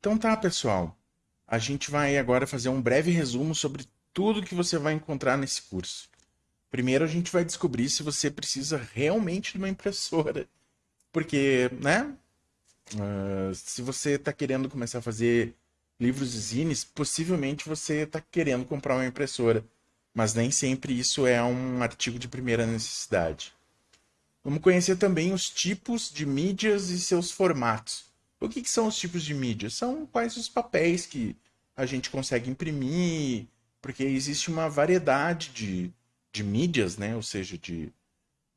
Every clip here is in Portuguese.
Então tá, pessoal. A gente vai agora fazer um breve resumo sobre tudo que você vai encontrar nesse curso. Primeiro a gente vai descobrir se você precisa realmente de uma impressora. Porque, né? Uh, se você está querendo começar a fazer livros e zines, possivelmente você está querendo comprar uma impressora. Mas nem sempre isso é um artigo de primeira necessidade. Vamos conhecer também os tipos de mídias e seus formatos. O que, que são os tipos de mídia? São quais os papéis que a gente consegue imprimir, porque existe uma variedade de, de mídias, né? ou seja, de,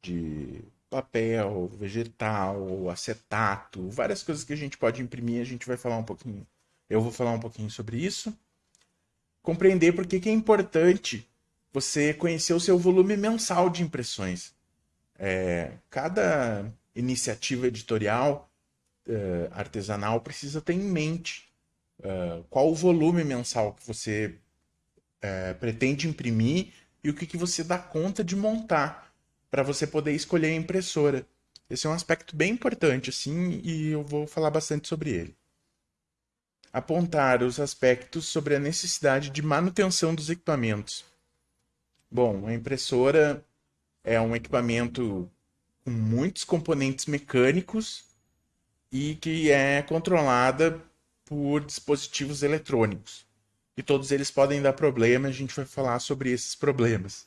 de papel, vegetal, acetato, várias coisas que a gente pode imprimir, a gente vai falar um pouquinho. Eu vou falar um pouquinho sobre isso. Compreender por que, é importante você conhecer o seu volume mensal de impressões. É, cada iniciativa editorial uh, artesanal precisa ter em mente uh, qual o volume mensal que você uh, pretende imprimir e o que, que você dá conta de montar para você poder escolher a impressora. Esse é um aspecto bem importante, assim, e eu vou falar bastante sobre ele. Apontar os aspectos sobre a necessidade de manutenção dos equipamentos. Bom, a impressora é um equipamento com muitos componentes mecânicos e que é controlada por dispositivos eletrônicos. E todos eles podem dar problema, a gente vai falar sobre esses problemas.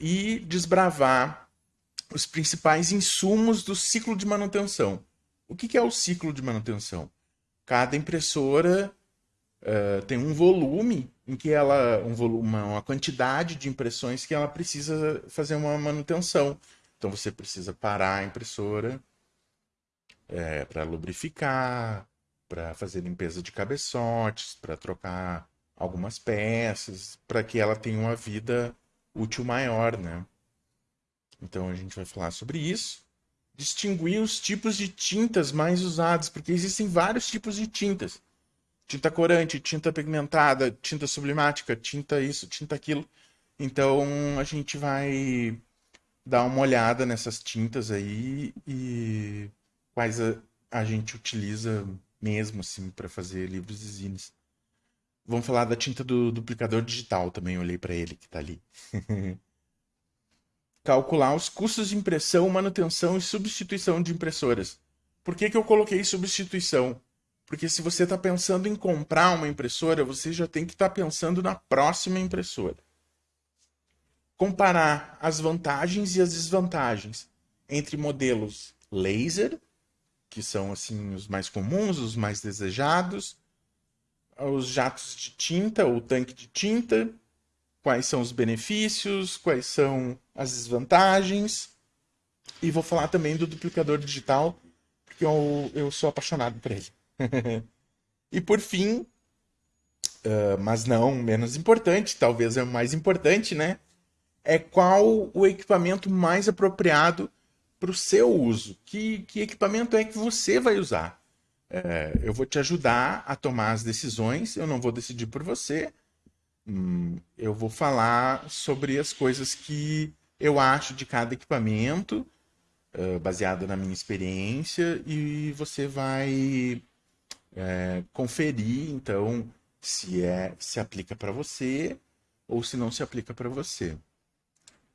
E desbravar os principais insumos do ciclo de manutenção. O que é o ciclo de manutenção? Cada impressora uh, tem um volume em que ela um volume, uma quantidade de impressões que ela precisa fazer uma manutenção. Então você precisa parar a impressora é, para lubrificar, para fazer limpeza de cabeçotes, para trocar algumas peças, para que ela tenha uma vida útil maior, né? Então a gente vai falar sobre isso. Distinguir os tipos de tintas mais usados, porque existem vários tipos de tintas tinta corante, tinta pigmentada, tinta sublimática, tinta isso, tinta aquilo. Então a gente vai dar uma olhada nessas tintas aí e quais a, a gente utiliza mesmo assim para fazer livros e zines. Vamos falar da tinta do duplicador digital também, olhei para ele que está ali. Calcular os custos de impressão, manutenção e substituição de impressoras. Por que, que eu coloquei substituição? Porque se você está pensando em comprar uma impressora, você já tem que estar tá pensando na próxima impressora. Comparar as vantagens e as desvantagens entre modelos laser, que são assim os mais comuns, os mais desejados, os jatos de tinta ou tanque de tinta, quais são os benefícios, quais são as desvantagens. E vou falar também do duplicador digital, porque eu, eu sou apaixonado por ele. e por fim, uh, mas não menos importante, talvez é o mais importante, né? É qual o equipamento mais apropriado para o seu uso. Que, que equipamento é que você vai usar? É, eu vou te ajudar a tomar as decisões, eu não vou decidir por você. Hum, eu vou falar sobre as coisas que eu acho de cada equipamento, uh, baseado na minha experiência, e você vai é, conferir, então, se é se aplica para você ou se não se aplica para você.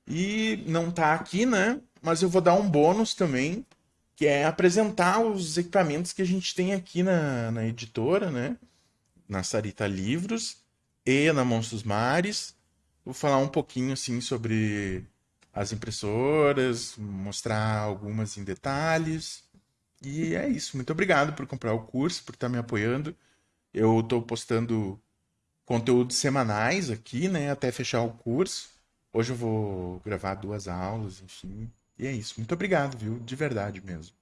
E não está aqui, né? Mas eu vou dar um bônus também, que é apresentar os equipamentos que a gente tem aqui na, na editora, né? Na Sarita Livros e na Monstros Mares. Vou falar um pouquinho assim sobre as impressoras, mostrar algumas em detalhes. E é isso. Muito obrigado por comprar o curso, por estar me apoiando. Eu estou postando conteúdos semanais aqui, né, até fechar o curso. Hoje eu vou gravar duas aulas, enfim. E é isso. Muito obrigado, viu? De verdade mesmo.